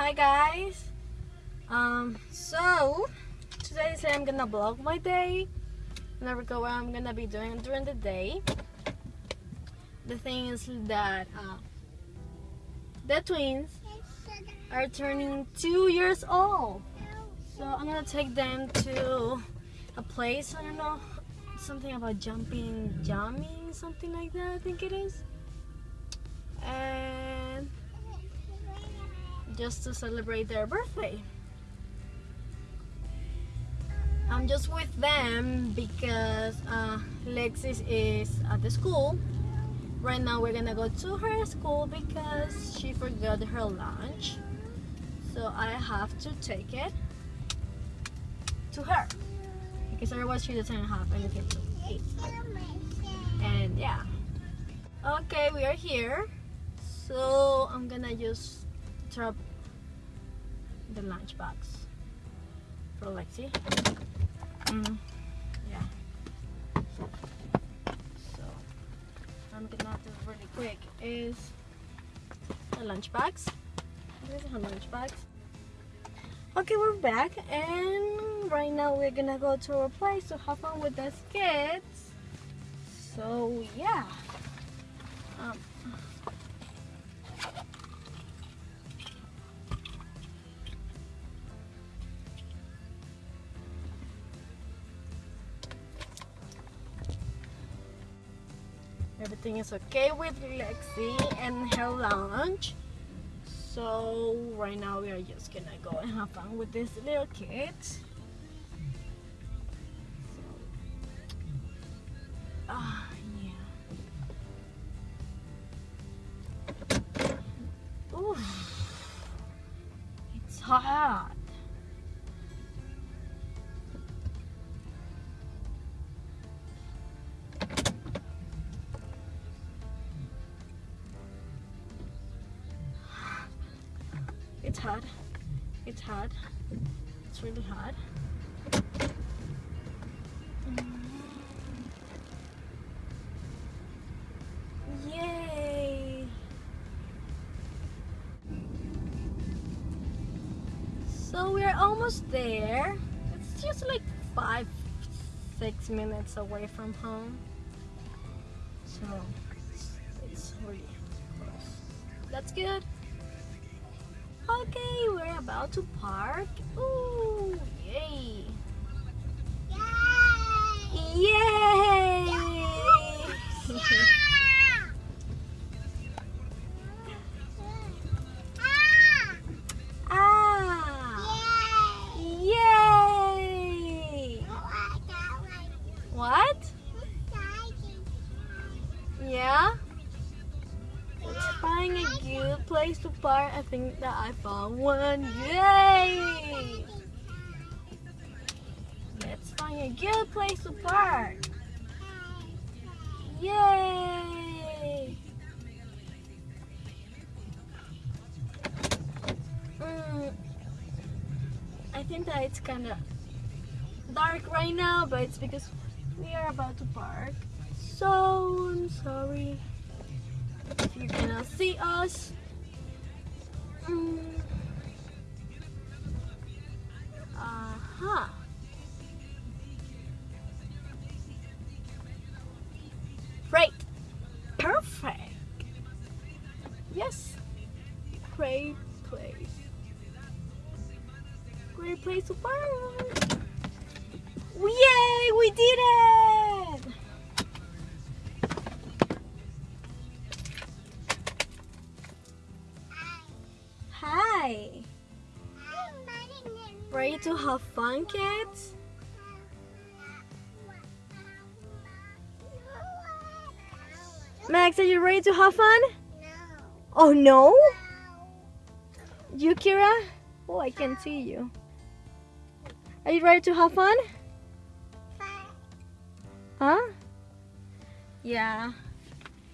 hi guys. Um so today I'm gonna vlog my day. Never go what I'm gonna be doing during the day. The thing is that uh, the twins are turning two years old. So I'm gonna take them to a place I don't know something about jumping jumping something like that I think it is. And just to celebrate their birthday. I'm just with them because uh, Lexis is at the school. Right now we're gonna go to her school because she forgot her lunch. So I have to take it to her because otherwise she doesn't have anything to eat. And yeah. Okay, we are here. So I'm gonna just drop the lunch box for Lexi. Mm, yeah. So I'm gonna do really quick is the lunch box. This is her lunch box. Okay, we're back and right now we're gonna go to our place to have fun with the kids. So yeah. Um, everything is okay with Lexi and her lunch. So right now we are just gonna go and have fun with these little kids It's hot. It's hard. It's really hard. Yay! So we're almost there. It's just like five, six minutes away from home. So it's really close. That's good. Okay, we're about to park. Ooh, yay! Yay! Yay! ah! Yay! What? Yeah? Place to park. I think that I found one. Yay! Let's find a good place to park. Yay! Mm, I think that it's kind of dark right now, but it's because we are about to park. So I'm sorry if you cannot see us. Mm. To have fun, kids? Max, are you ready to have fun? Oh no? You, Kira? Oh, I can not see you. Are you ready to have fun? Huh? Yeah.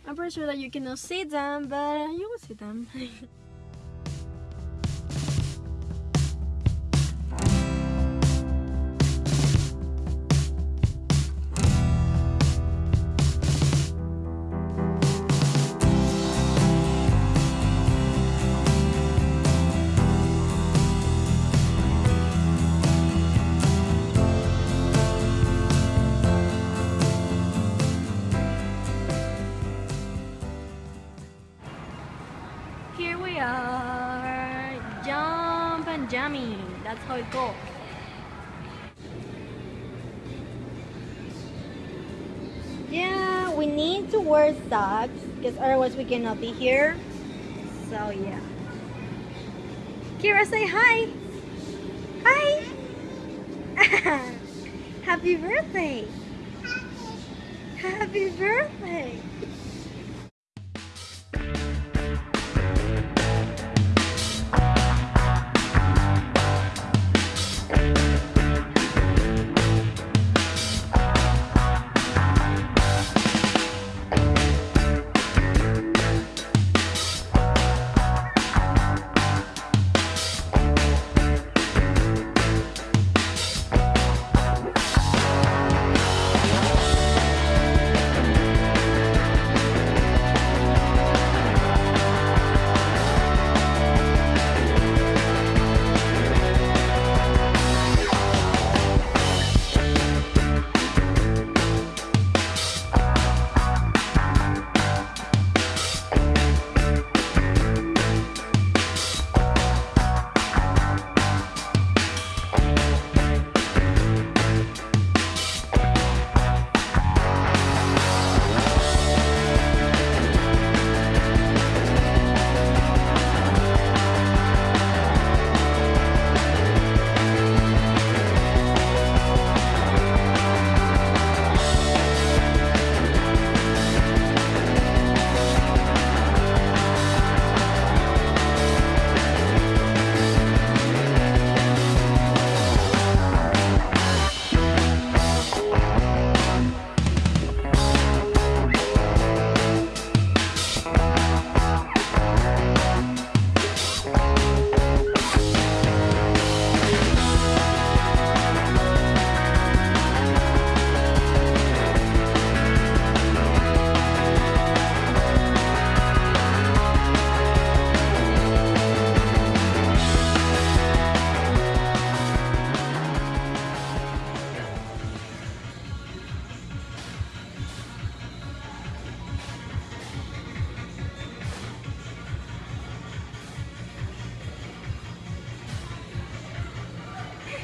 I'm pretty sure that you cannot see them, but you will see them. Here we are. Jump and jammy. That's how it goes. Yeah, we need to wear socks because otherwise we cannot be here. So yeah. Kira, say hi. Hi. Happy birthday. Happy, Happy birthday.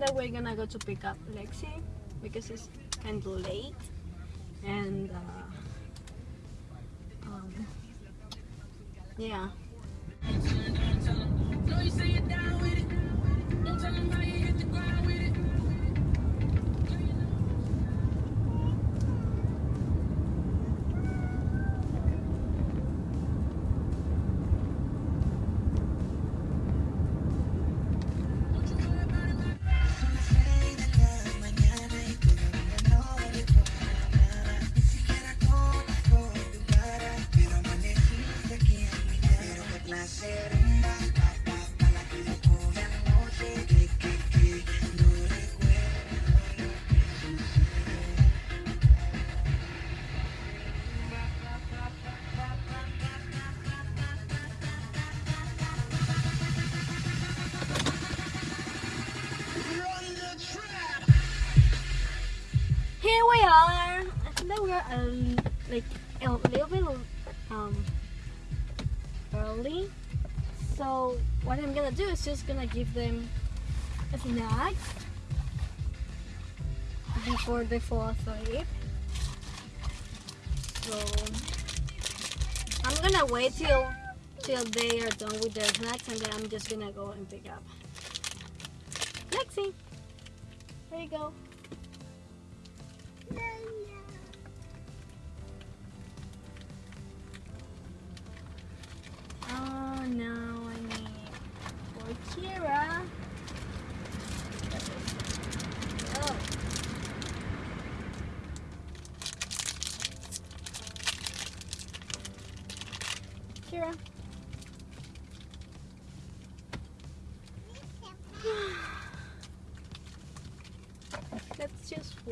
That we're gonna go to pick up Lexi because it's kind of late, and uh, um, yeah. Are. I think that we are um, like a little bit um early. So what I'm gonna do is just gonna give them a snack before they fall asleep. So I'm gonna wait till till they are done with their snacks and then I'm just gonna go and pick up. Lexi, there you go.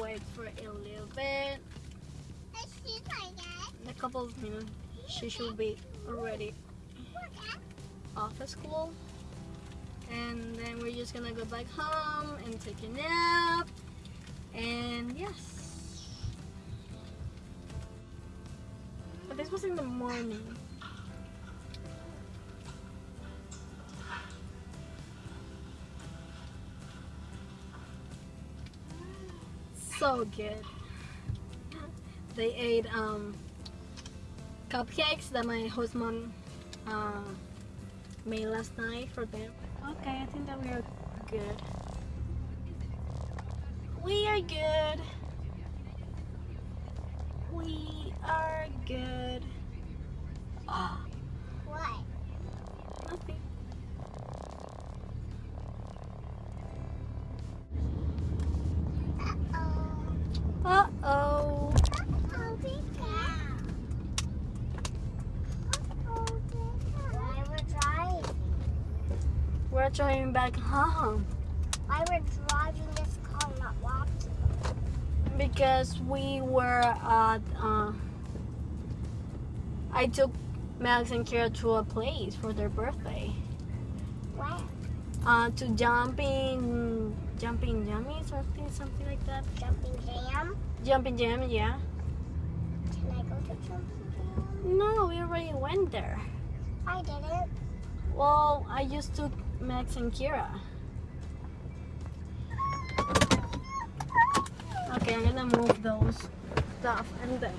Wait for a little bit. In a couple of minutes, she should be already off of school. And then we're just gonna go back home and take a nap. And yes. But this was in the morning. So good. They ate um, cupcakes that my host mom uh, made last night for them. Okay, I think that we are good. We are good. We are good. Ah, What? nothing. We're driving back home Why we're driving this car, not walking? because we were at, uh, I took Max and Kira to a place for their birthday. Where? Uh, to jumping, jumping yummy, something, something like that. Jumping jam? Jumping jam, yeah. Can I go to jumping jam? No, we already went there. I didn't. Well, I just took Max and Kira. Okay, I'm gonna move those stuff and then.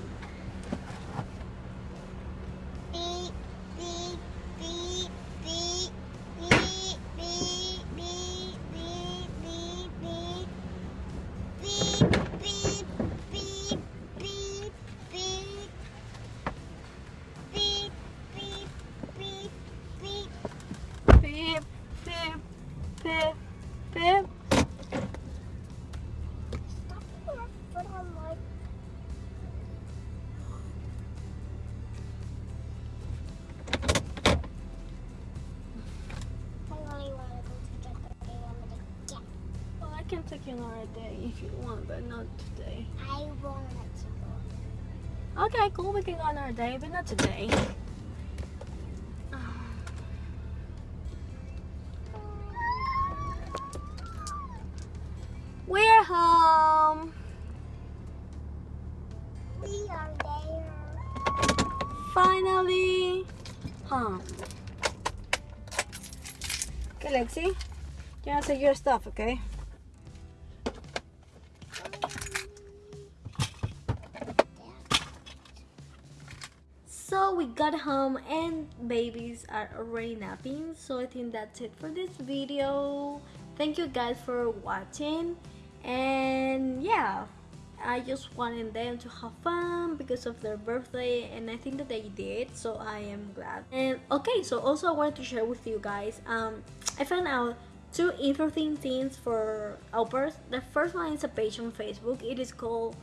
Another day if you want, but not today. I won't let you go. Okay, cool. We can go another day, but not today. We're home. We are there. Finally. Home. Okay, Lexi. You have to take your stuff, okay? Got home and babies are already napping. So I think that's it for this video. Thank you guys for watching. And yeah, I just wanted them to have fun because of their birthday and I think that they did so I am glad and okay so also I wanted to share with you guys um I found out two interesting things for au pairs the first one is a page on Facebook it is called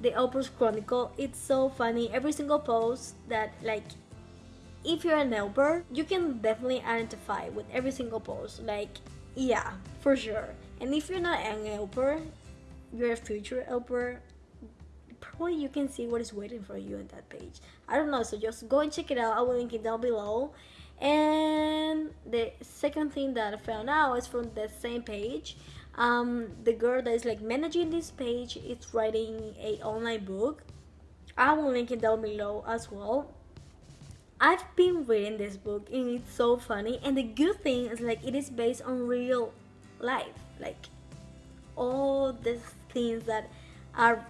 the Au Pairs Chronicle it's so funny every single post that like if you're an au pair you can definitely identify with every single post like yeah for sure. And if you're not an au pair you're a future helper probably you can see what is waiting for you on that page. I don't know so just go and check it out. I will link it down below. And the second thing that i found out is from the same page. Um, the girl that is like managing this page is writing a online book. I will link it down below as well i've been reading this book and it's so funny and the good thing is like it is based on real life like all the things that are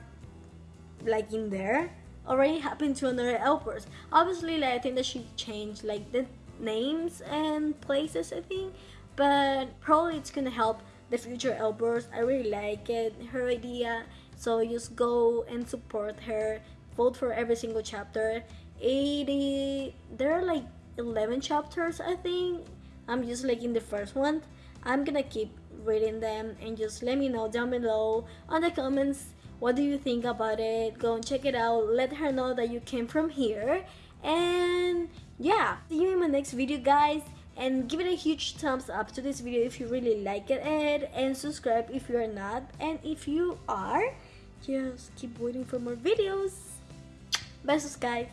like in there already happened to another helpers. Obviously like i think that she changed like the names and places i think but probably it's gonna help the future helpers. I really like it her idea. So just go and support her vote for every single chapter 80 there are like 11 chapters i think. I'm just like in the first one. I'm gonna keep reading them and just let me know down below on the comments what do you think about it. Go and check it out. Let her know that you came from here. And yeah. See you in my next video guys. And give it a huge thumbs up to this video if you really like it. And subscribe if you're not. And if you are just keep waiting for more videos. Besos guys